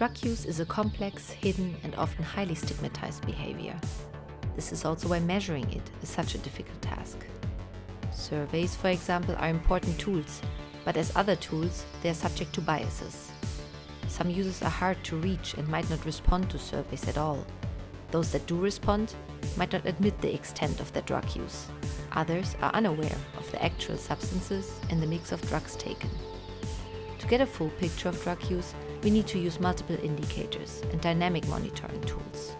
Drug use is a complex, hidden and often highly stigmatized behavior. This is also why measuring it is such a difficult task. Surveys, for example, are important tools, but as other tools, they are subject to biases. Some users are hard to reach and might not respond to surveys at all. Those that do respond might not admit the extent of their drug use. Others are unaware of the actual substances in the mix of drugs taken. To get a full picture of drug use, we need to use multiple indicators and dynamic monitoring tools.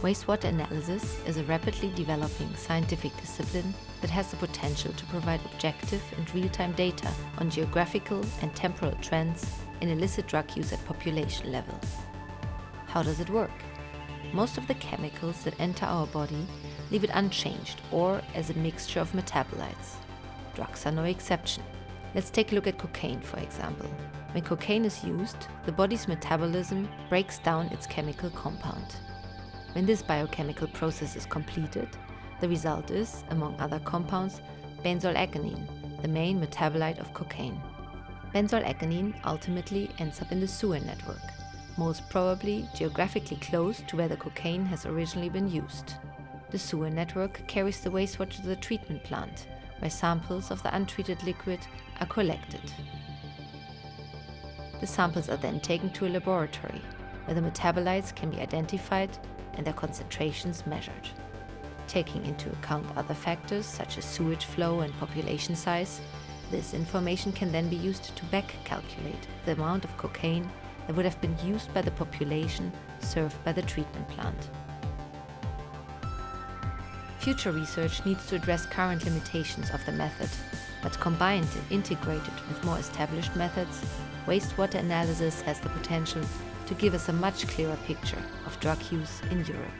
Wastewater analysis is a rapidly developing scientific discipline that has the potential to provide objective and real-time data on geographical and temporal trends in illicit drug use at population level. How does it work? Most of the chemicals that enter our body leave it unchanged or as a mixture of metabolites. Drugs are no exception. Let's take a look at cocaine, for example. When cocaine is used, the body's metabolism breaks down its chemical compound. When this biochemical process is completed, the result is, among other compounds, benzoylecgonine, the main metabolite of cocaine. Benzoylecgonine ultimately ends up in the sewer network, most probably geographically close to where the cocaine has originally been used. The sewer network carries the wastewater to the treatment plant, where samples of the untreated liquid are collected. The samples are then taken to a laboratory, where the metabolites can be identified and their concentrations measured. Taking into account other factors such as sewage flow and population size, this information can then be used to back calculate the amount of cocaine that would have been used by the population served by the treatment plant. Future research needs to address current limitations of the method, but combined and integrated with more established methods, wastewater analysis has the potential to give us a much clearer picture of drug use in Europe.